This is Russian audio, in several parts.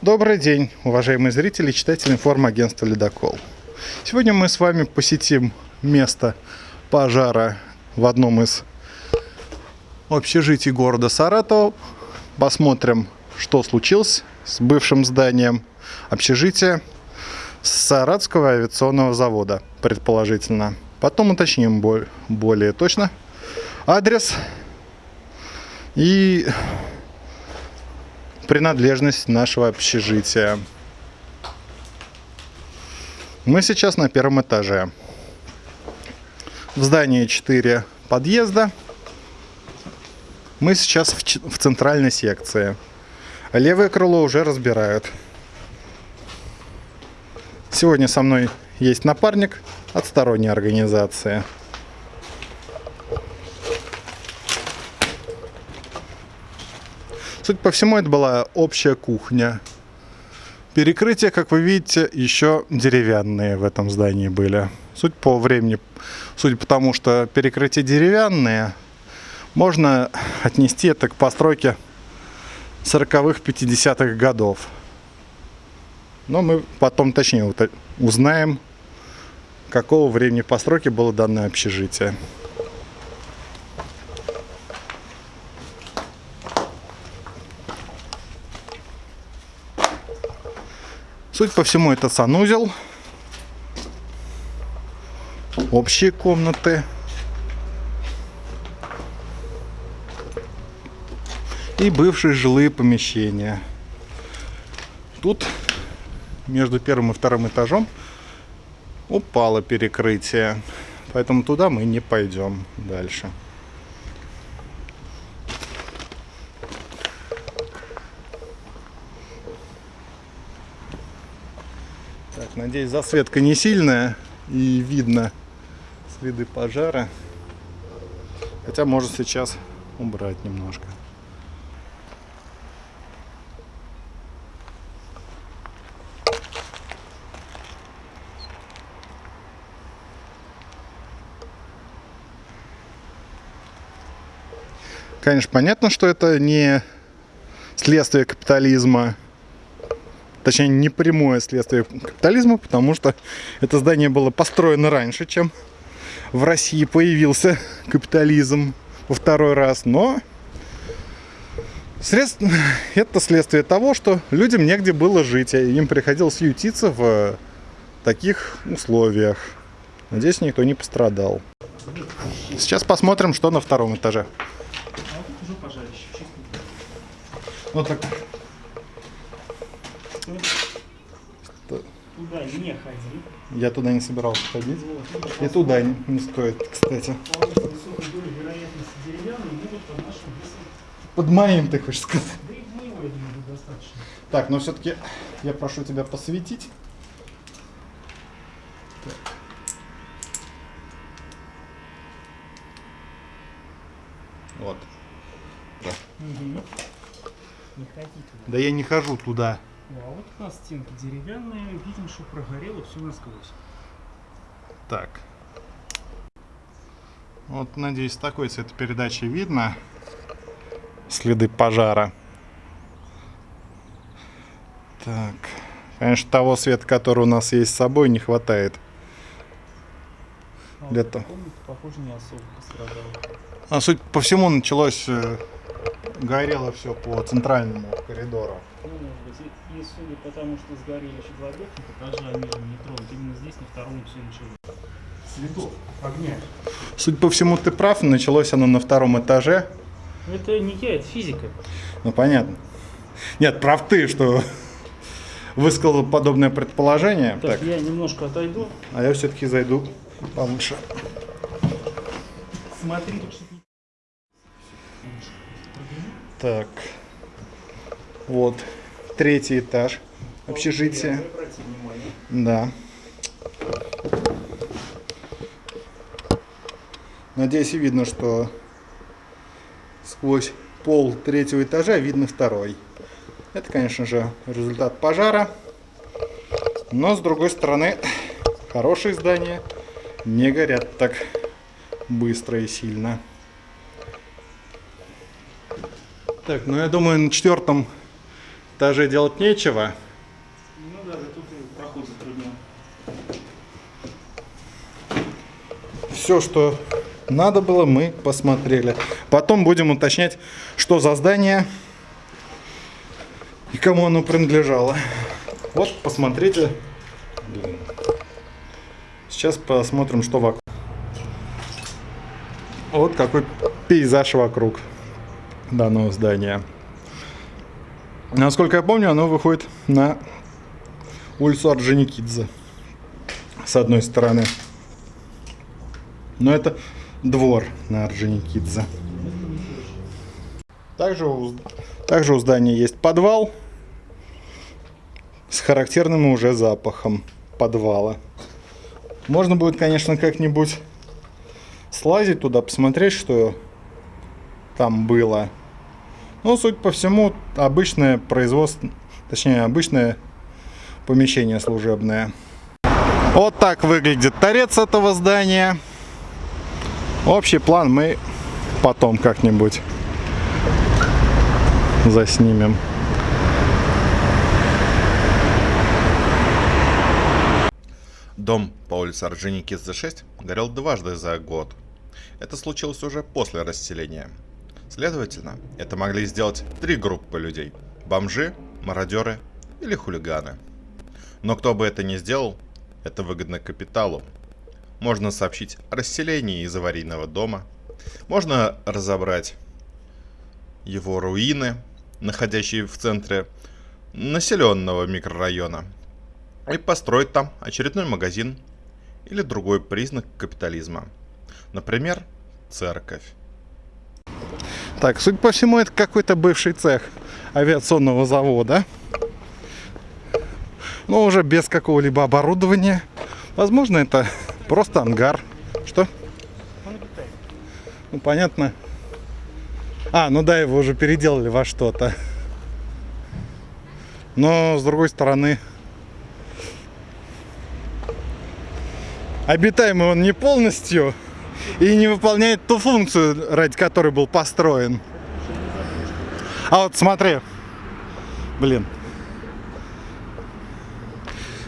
Добрый день, уважаемые зрители и читатели информагентства «Ледокол». Сегодня мы с вами посетим место пожара в одном из общежитий города Саратова. Посмотрим, что случилось с бывшим зданием общежития Саратского авиационного завода, предположительно. Потом уточним более точно адрес и принадлежность нашего общежития. Мы сейчас на первом этаже. В здании 4 подъезда. Мы сейчас в, в центральной секции. Левое крыло уже разбирают. Сегодня со мной есть напарник от сторонней организации. Суть по всему, это была общая кухня. Перекрытия, как вы видите, еще деревянные в этом здании были. Суть по времени, судя по тому, что перекрытия деревянные, можно отнести это к постройке 40-х, 50-х годов. Но мы потом точнее узнаем, какого времени постройки было данное общежитие. Суть по всему, это санузел, общие комнаты и бывшие жилые помещения. Тут между первым и вторым этажом упало перекрытие, поэтому туда мы не пойдем дальше. Надеюсь, засветка не сильная и видно следы пожара. Хотя можно сейчас убрать немножко. Конечно, понятно, что это не следствие капитализма, точнее, не прямое следствие капитализма, потому что это здание было построено раньше, чем в России появился капитализм во второй раз, но средств... это следствие того, что людям негде было жить, и им приходилось ютиться в таких условиях. Надеюсь, никто не пострадал. Сейчас посмотрим, что на втором этаже. Вот так. Туда не ходи. Я туда не собирался ходить. Вот, И туда не, не стоит, кстати. Под моим, ты хочешь сказать? Да и моего, я думаю, достаточно. Так, но все-таки я прошу тебя посветить. Так. Вот. Да. Угу. Не ходи туда. Да я не хожу туда. А вот у нас стенки деревянные, видим, что прогорело все насквозь. Так. Вот, надеюсь, такой цветопередачи видно. Следы пожара. Так. Конечно, того света, который у нас есть с собой, не хватает. А Для того. Похоже, не особо пострадало. А суть по всему началось э, горело все по центральному коридору. Ну, может быть, и, и судя по тому, что сгорели еще два верхних этажа, они же не тронут. Именно здесь на втором все началось. Следов огня. Судя по всему, ты прав, началось оно на втором этаже. Это не я, это физика. Ну, понятно. Нет, прав ты, что высказал подобное предположение. Так, так. я немножко отойду. А я все-таки зайду получше. Смотри, тут так. Вот. Третий этаж общежития. Да. Надеюсь, видно, что сквозь пол третьего этажа видно второй. Это, конечно же, результат пожара. Но, с другой стороны, хорошие здания не горят так быстро и сильно. Так, ну я думаю, на четвертом этаже делать нечего. Ну да, тут проход затруднен. Все, что надо было, мы посмотрели. Потом будем уточнять, что за здание и кому оно принадлежало. Вот, посмотрите. Сейчас посмотрим, что вокруг. Вот какой пейзаж вокруг данного здания. Насколько я помню, оно выходит на улицу Орджоникидзе. С одной стороны. Но это двор на Орджоникидзе. Также у, также у здания есть подвал с характерным уже запахом подвала. Можно будет, конечно, как-нибудь слазить туда, посмотреть, что там было. Но, судя по всему, обычное производство, точнее, обычное помещение служебное. Вот так выглядит торец этого здания. Общий план мы потом как-нибудь заснимем. Дом по улице Орджоникидзе 6 горел дважды за год. Это случилось уже после расселения. Следовательно, это могли сделать три группы людей. Бомжи, мародеры или хулиганы. Но кто бы это ни сделал, это выгодно капиталу. Можно сообщить о расселении из аварийного дома. Можно разобрать его руины, находящие в центре населенного микрорайона – и построить там очередной магазин или другой признак капитализма. Например, церковь. Так, судя по всему, это какой-то бывший цех авиационного завода. Но уже без какого-либо оборудования. Возможно, это просто ангар. Что? Ну, понятно. А, ну да, его уже переделали во что-то. Но, с другой стороны, обитаемый он не полностью и не выполняет ту функцию, ради которой был построен. А вот смотри, блин,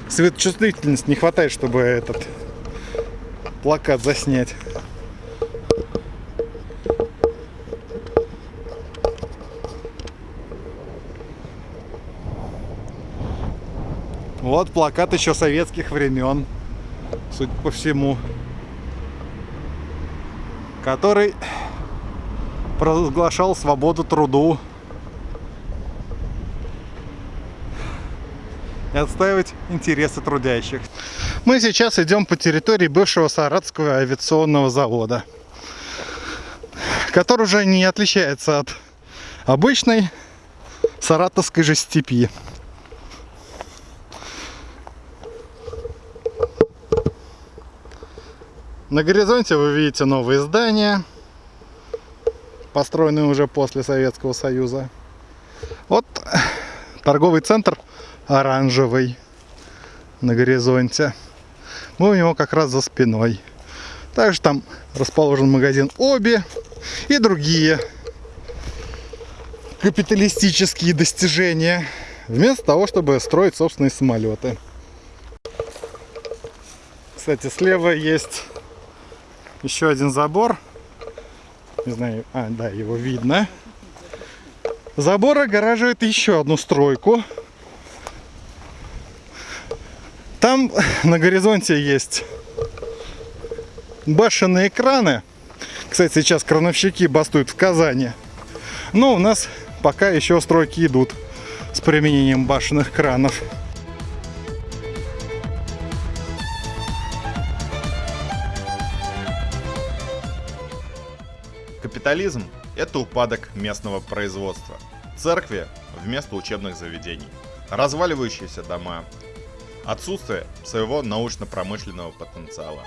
светочувствительность не хватает, чтобы этот плакат заснять. Вот плакат еще советских времен судя по всему, который провозглашал свободу труду и отстаивать интересы трудящих. Мы сейчас идем по территории бывшего Саратского авиационного завода, который уже не отличается от обычной саратовской же степи. На горизонте вы видите новые здания, построенные уже после Советского Союза. Вот торговый центр оранжевый на горизонте. Мы у него как раз за спиной. Также там расположен магазин Оби и другие капиталистические достижения. Вместо того, чтобы строить собственные самолеты. Кстати, слева есть еще один забор. Не знаю, а, да, его видно. Забор огораживает еще одну стройку. Там на горизонте есть башенные экраны. Кстати, сейчас крановщики бастуют в Казани. Но у нас пока еще стройки идут с применением башенных кранов. Капитализм – это упадок местного производства. Церкви вместо учебных заведений. Разваливающиеся дома. Отсутствие своего научно-промышленного потенциала.